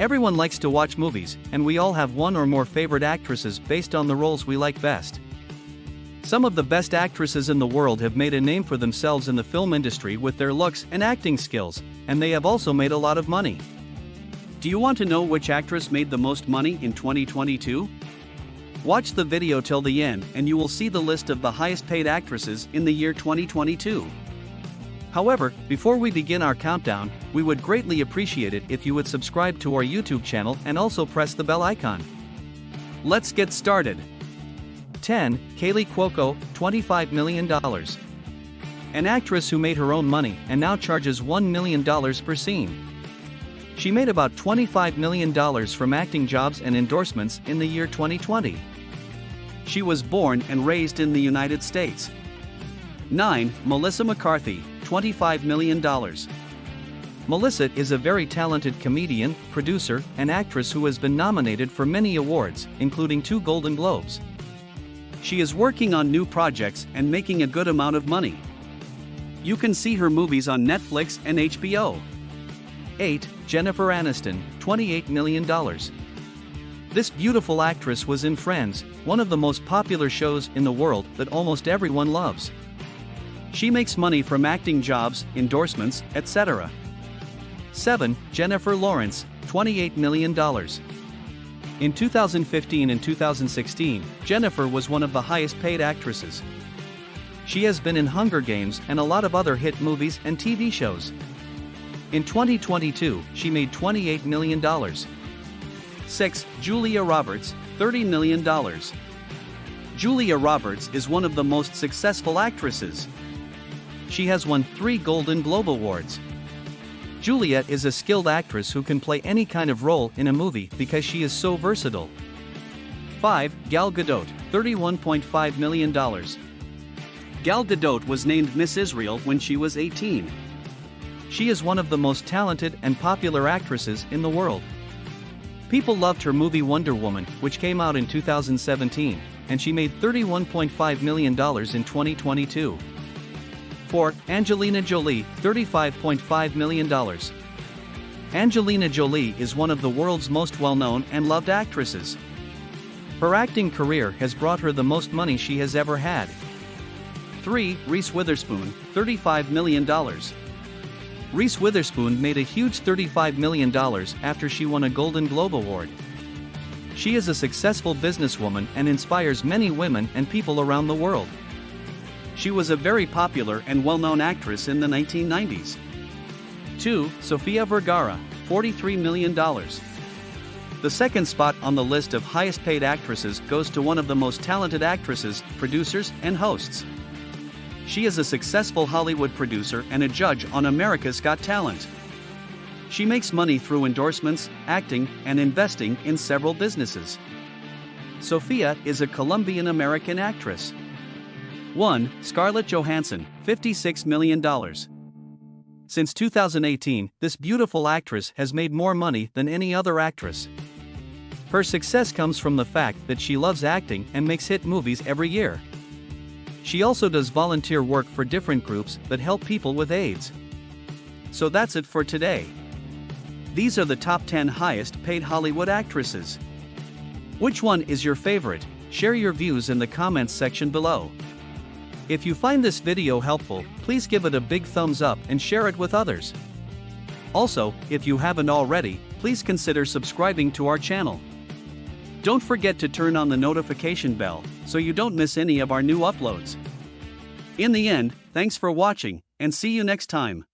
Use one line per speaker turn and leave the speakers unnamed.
Everyone likes to watch movies, and we all have one or more favorite actresses based on the roles we like best. Some of the best actresses in the world have made a name for themselves in the film industry with their looks and acting skills, and they have also made a lot of money. Do you want to know which actress made the most money in 2022? Watch the video till the end and you will see the list of the highest paid actresses in the year 2022. However, before we begin our countdown, we would greatly appreciate it if you would subscribe to our YouTube channel and also press the bell icon. Let's get started. 10. Kaley Cuoco, $25 million. An actress who made her own money and now charges $1 million per scene. She made about $25 million from acting jobs and endorsements in the year 2020. She was born and raised in the United States. 9. Melissa McCarthy, $25 million. Melissa is a very talented comedian, producer, and actress who has been nominated for many awards, including two Golden Globes. She is working on new projects and making a good amount of money. You can see her movies on Netflix and HBO. 8. Jennifer Aniston, $28 million. This beautiful actress was in Friends, one of the most popular shows in the world that almost everyone loves. She makes money from acting jobs, endorsements, etc. 7. Jennifer Lawrence, $28 million. In 2015 and 2016, Jennifer was one of the highest paid actresses. She has been in Hunger Games and a lot of other hit movies and TV shows. In 2022, she made $28 million. 6. Julia Roberts, $30 million. Julia Roberts is one of the most successful actresses she has won three Golden Globe Awards. Juliet is a skilled actress who can play any kind of role in a movie because she is so versatile. 5. Gal Gadot, $31.5 million. Gal Gadot was named Miss Israel when she was 18. She is one of the most talented and popular actresses in the world. People loved her movie Wonder Woman, which came out in 2017, and she made $31.5 million in 2022. 4. Angelina Jolie, $35.5 million. Angelina Jolie is one of the world's most well known and loved actresses. Her acting career has brought her the most money she has ever had. 3. Reese Witherspoon, $35 million. Reese Witherspoon made a huge $35 million after she won a Golden Globe Award. She is a successful businesswoman and inspires many women and people around the world. She was a very popular and well known actress in the 1990s. 2. Sofia Vergara, $43 million. The second spot on the list of highest paid actresses goes to one of the most talented actresses, producers, and hosts. She is a successful Hollywood producer and a judge on America's Got Talent. She makes money through endorsements, acting, and investing in several businesses. Sofia is a Colombian American actress. 1. Scarlett Johansson, $56 million. Since 2018, this beautiful actress has made more money than any other actress. Her success comes from the fact that she loves acting and makes hit movies every year. She also does volunteer work for different groups that help people with AIDS. So that's it for today. These are the top 10 highest paid Hollywood actresses. Which one is your favorite? Share your views in the comments section below. If you find this video helpful, please give it a big thumbs up and share it with others. Also, if you haven't already, please consider subscribing to our channel. Don't forget to turn on the notification bell so you don't miss any of our new uploads. In the end, thanks for watching, and see you next time.